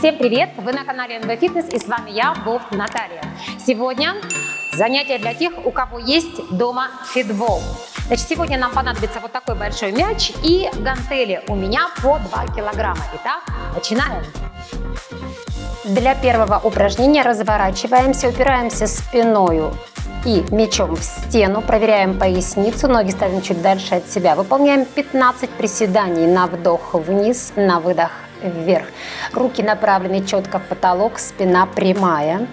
Всем привет! Вы на канале НВ Фитнес и с вами я, Вов Наталья. Сегодня занятие для тех, у кого есть дома фитбол. Значит, сегодня нам понадобится вот такой большой мяч и гантели у меня по 2 килограмма. Итак, начинаем. Для первого упражнения разворачиваемся, упираемся спиною и мячом в стену, проверяем поясницу, ноги ставим чуть дальше от себя. Выполняем 15 приседаний на вдох вниз, на выдох вверх. Руки направлены четко в потолок, спина прямая.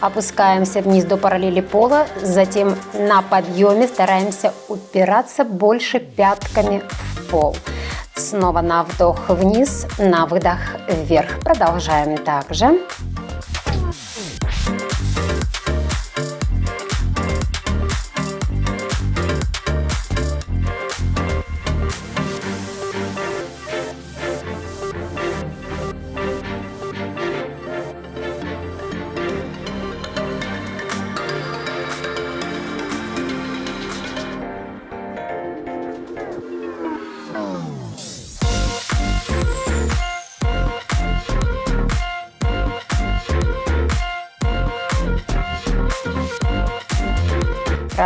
Опускаемся вниз до параллели пола, затем на подъеме стараемся упираться больше пятками в пол. Снова на вдох вниз, на выдох вверх. Продолжаем также.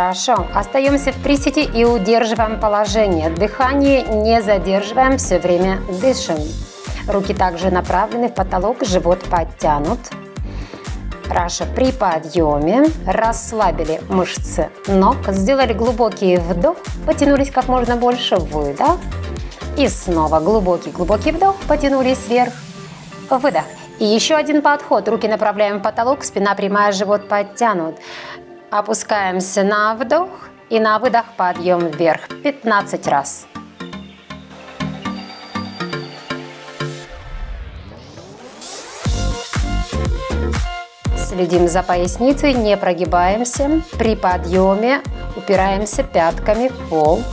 Хорошо. Остаемся в приседе и удерживаем положение. Дыхание не задерживаем, все время дышим. Руки также направлены в потолок, живот подтянут. Хорошо. При подъеме расслабили мышцы ног, сделали глубокий вдох, потянулись как можно больше, выдох. И снова глубокий-глубокий вдох, потянулись вверх, выдох. И еще один подход. Руки направляем в потолок, спина прямая, живот подтянут. Опускаемся на вдох и на выдох подъем вверх 15 раз. Следим за поясницей, не прогибаемся. При подъеме упираемся пятками в пол.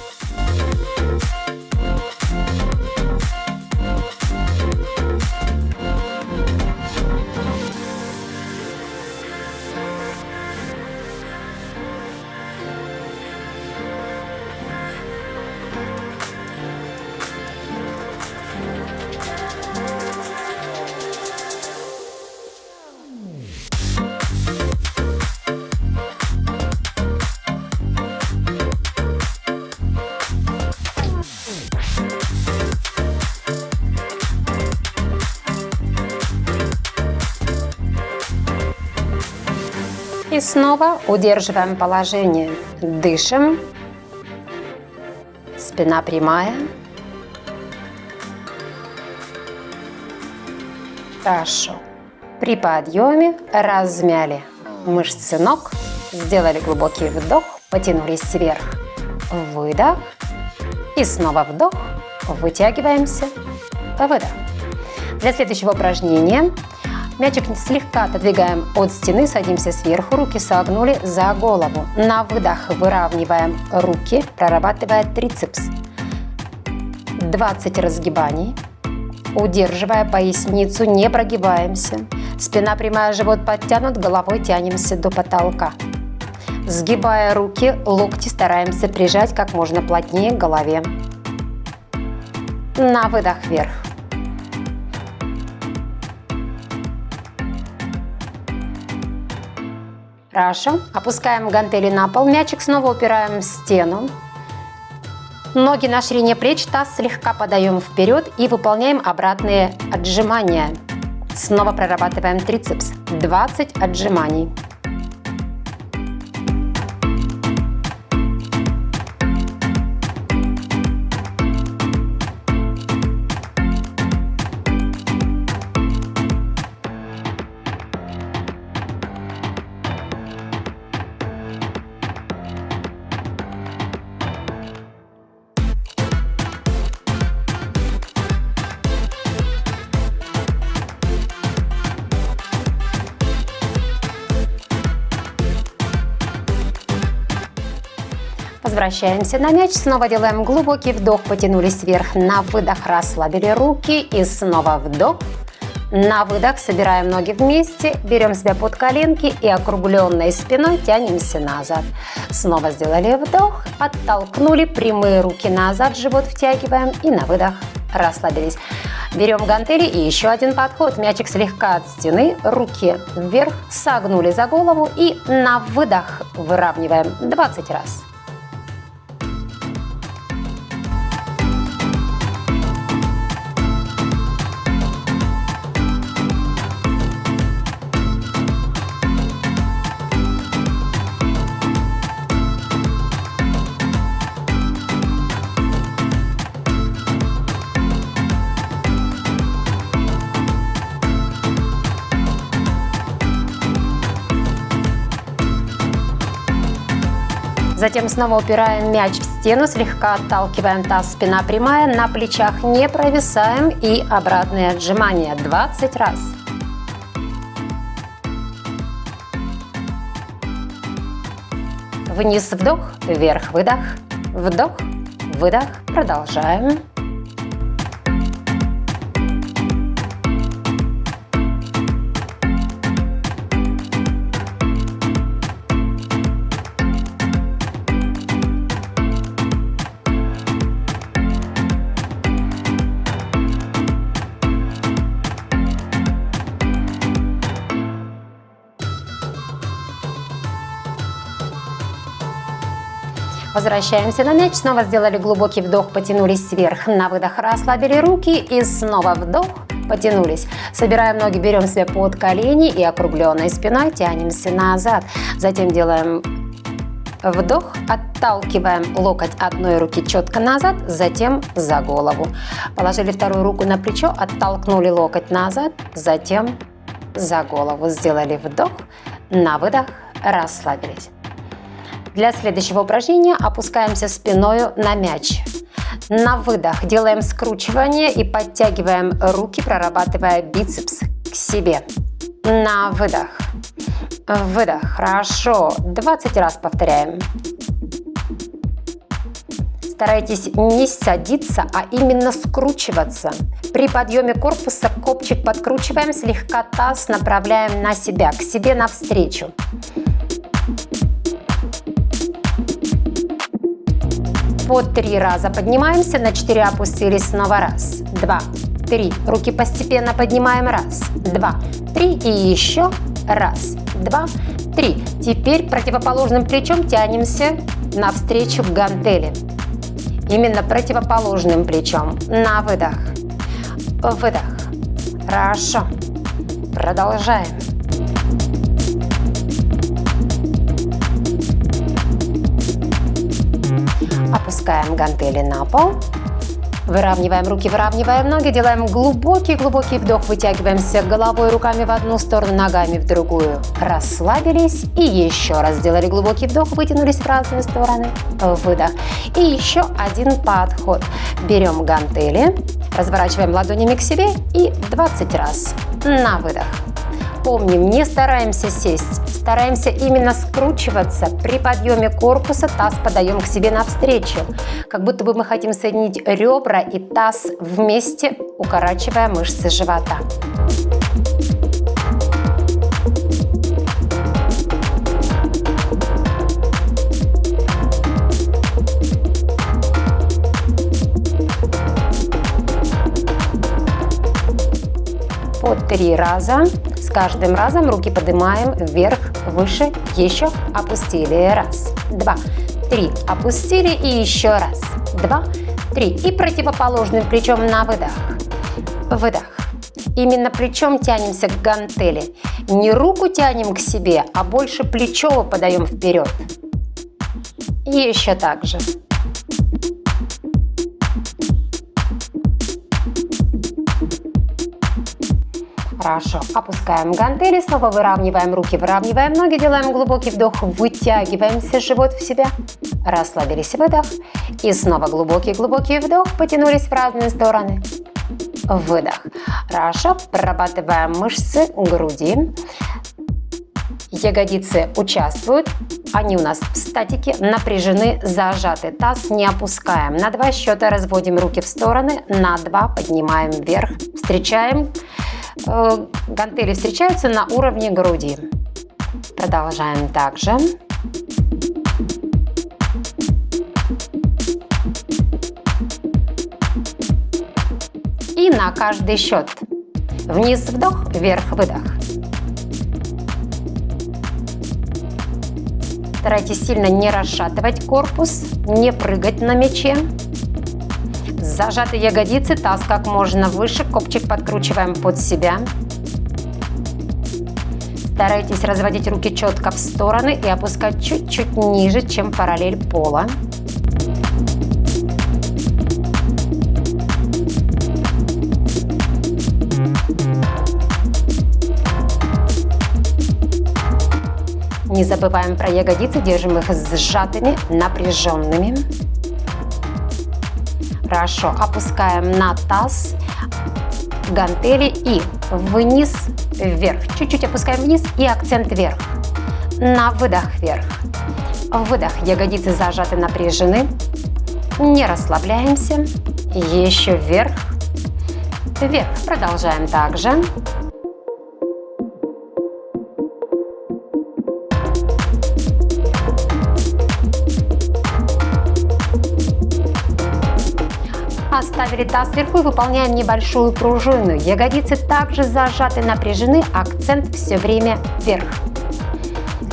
Снова удерживаем положение. Дышим. Спина прямая. Хорошо. При подъеме размяли мышцы ног, сделали глубокий вдох, потянулись вверх, выдох и снова вдох, вытягиваемся, выдох. Для следующего упражнения Мячик слегка отодвигаем от стены, садимся сверху, руки согнули за голову. На выдох выравниваем руки, прорабатывая трицепс. 20 разгибаний. Удерживая поясницу, не прогибаемся. Спина прямая, живот подтянут, головой тянемся до потолка. Сгибая руки, локти стараемся прижать как можно плотнее к голове. На выдох вверх. Хорошо. Опускаем гантели на пол. Мячик снова упираем в стену. Ноги на ширине плеч, таз слегка подаем вперед и выполняем обратные отжимания. Снова прорабатываем трицепс. 20 отжиманий. Возвращаемся на мяч, снова делаем глубокий вдох, потянулись вверх, на выдох расслабили руки. И снова вдох. На выдох. Собираем ноги вместе, берем себя под коленки. И округленной спиной тянемся назад. Снова сделали вдох, оттолкнули. Прямые руки назад, живот втягиваем. И на выдох расслабились. Берем гантели. И еще один подход. Мячик слегка от стены, руки вверх, согнули за голову. И на выдох выравниваем 20 раз. Затем снова упираем мяч в стену, слегка отталкиваем таз, спина прямая, на плечах не провисаем и обратные отжимания 20 раз. Вниз вдох, вверх выдох, вдох, выдох, продолжаем. Возвращаемся на мяч, снова сделали глубокий вдох, потянулись вверх, на выдох расслабили руки и снова вдох, потянулись. Собираем ноги, берем себя под колени и округленной спиной тянемся назад. Затем делаем Вдох, отталкиваем локоть одной руки четко назад, затем за голову. Положили вторую руку на плечо, оттолкнули локоть назад, затем за голову. Сделали вдох, на выдох, расслабились. Для следующего упражнения опускаемся спиной на мяч. На выдох делаем скручивание и подтягиваем руки, прорабатывая бицепс к себе. На выдох. Выдох. Хорошо. 20 раз повторяем. Старайтесь не садиться, а именно скручиваться. При подъеме корпуса копчик подкручиваем, слегка таз направляем на себя, к себе навстречу. По три раза поднимаемся, на четыре опустились снова. Раз, два, три. Руки постепенно поднимаем. Раз, два, три. И еще раз, два, три. Теперь противоположным плечом тянемся навстречу к гантели. Именно противоположным плечом. На выдох. Выдох. Хорошо. Продолжаем. Опускаем гантели на пол. Выравниваем руки, выравниваем ноги, делаем глубокий-глубокий вдох, вытягиваемся головой, руками в одну сторону, ногами в другую. Расслабились и еще раз сделали глубокий вдох, вытянулись в разные стороны. Выдох. И еще один подход. Берем гантели, разворачиваем ладонями к себе и 20 раз на выдох. Помним, не стараемся сесть, стараемся именно скручиваться. При подъеме корпуса таз подаем к себе навстречу. Как будто бы мы хотим соединить ребра и таз вместе, укорачивая мышцы живота. По три раза каждым разом руки поднимаем вверх, выше, еще опустили. Раз, два, три. Опустили и еще раз. Два, три. И противоположным плечом на выдох. Выдох. Именно плечом тянемся к гантели. Не руку тянем к себе, а больше плечо подаем вперед. Еще так же. Хорошо. Опускаем гантели, снова выравниваем руки, выравниваем ноги, делаем глубокий вдох, вытягиваемся живот в себя, расслабились, выдох. И снова глубокий-глубокий вдох, потянулись в разные стороны. Выдох. Хорошо. Прорабатываем мышцы груди. Ягодицы участвуют, они у нас в статике, напряжены, зажаты. Таз не опускаем. На два счета разводим руки в стороны, на два поднимаем вверх. Встречаем гантели встречаются на уровне груди. Продолжаем также. И на каждый счет. Вниз вдох, вверх выдох. Старайтесь сильно не расшатывать корпус, не прыгать на мяче. Зажатые ягодицы, таз как можно выше, копчик подкручиваем под себя. Старайтесь разводить руки четко в стороны и опускать чуть-чуть ниже, чем параллель пола. Не забываем про ягодицы, держим их сжатыми, напряженными. Хорошо, опускаем на таз гантели и вниз вверх. Чуть-чуть опускаем вниз и акцент вверх. На выдох вверх. Выдох. Ягодицы зажаты, напряжены. Не расслабляемся. Еще вверх. Вверх. Продолжаем также. Оставили таз сверху и выполняем небольшую пружину. Ягодицы также зажаты, напряжены, акцент все время вверх.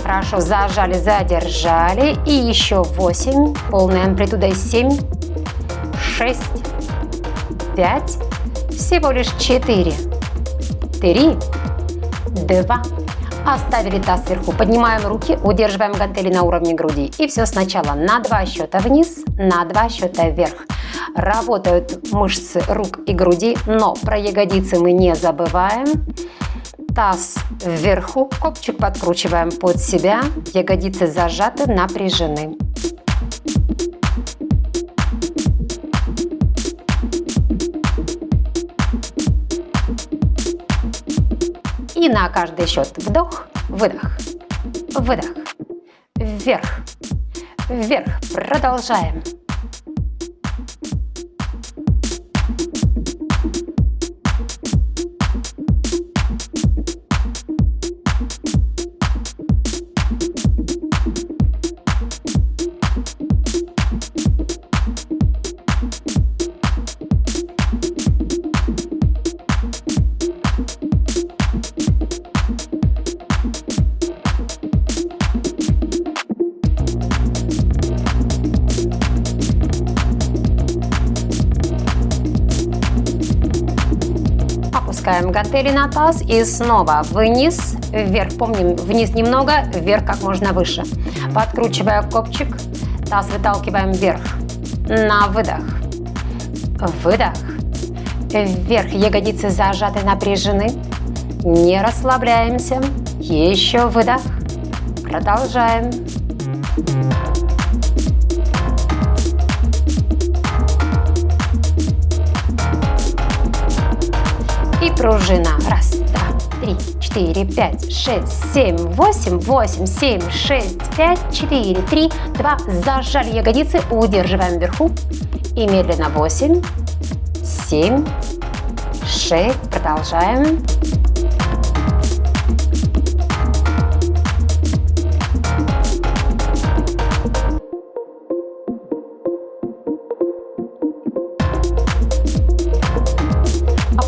Хорошо, зажали, задержали. И еще 8, полная амплитуда 7, 6, 5, всего лишь 4, 3, 2, Оставили таз сверху, поднимаем руки, удерживаем гантели на уровне груди. И все сначала на два счета вниз, на два счета вверх. Работают мышцы рук и груди, но про ягодицы мы не забываем. Таз вверху, копчик подкручиваем под себя, ягодицы зажаты, напряжены. И на каждый счет вдох, выдох, выдох, вверх, вверх. Продолжаем. Опускаем гантели на таз и снова вниз, вверх. Помним, вниз немного, вверх как можно выше. Подкручивая копчик, таз выталкиваем вверх. На выдох. Выдох. Вверх. Ягодицы зажаты, напряжены. Не расслабляемся. Еще выдох. Продолжаем. Пружина. Раз, два, три, четыре, пять, шесть, семь, восемь, восемь, семь, шесть, пять, четыре, три, два. Зажали ягодицы, удерживаем вверху. И медленно восемь, семь, шесть. Продолжаем.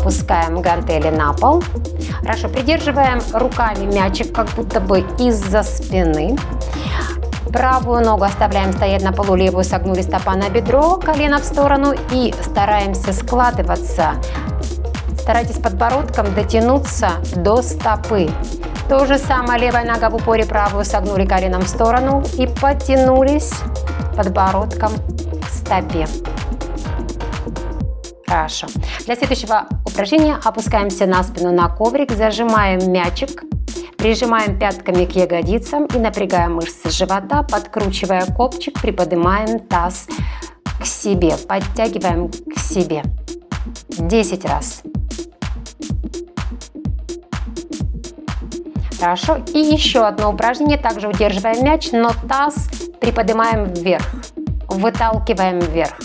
Опускаем гантели на пол. Хорошо, придерживаем руками мячик как будто бы из-за спины. Правую ногу оставляем стоять на полу, левую согнули стопа на бедро, колено в сторону и стараемся складываться. Старайтесь подбородком дотянуться до стопы. То же самое, левая нога в упоре, правую согнули коленом в сторону и потянулись подбородком к стопе. Хорошо. Для следующего упражнения опускаемся на спину на коврик, зажимаем мячик, прижимаем пятками к ягодицам и напрягаем мышцы живота, подкручивая копчик, приподнимаем таз к себе, подтягиваем к себе. 10 раз. Хорошо. И еще одно упражнение. Также удерживаем мяч, но таз приподнимаем вверх. Выталкиваем вверх.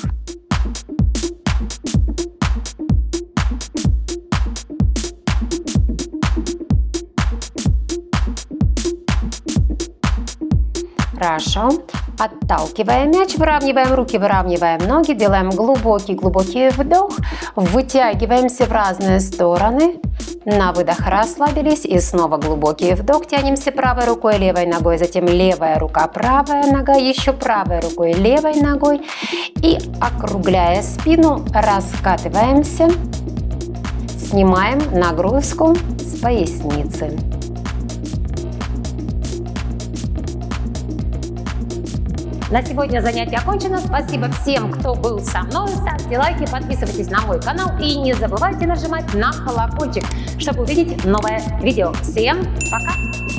Хорошо. Отталкиваем мяч, выравниваем руки, выравниваем ноги, делаем глубокий-глубокий вдох, вытягиваемся в разные стороны, на выдох расслабились и снова глубокий вдох, тянемся правой рукой, левой ногой, затем левая рука, правая нога, еще правой рукой, левой ногой. И округляя спину, раскатываемся, снимаем нагрузку с поясницы. На сегодня занятие окончено. Спасибо всем, кто был со мной. Ставьте лайки, подписывайтесь на мой канал и не забывайте нажимать на колокольчик, чтобы увидеть новое видео. Всем пока!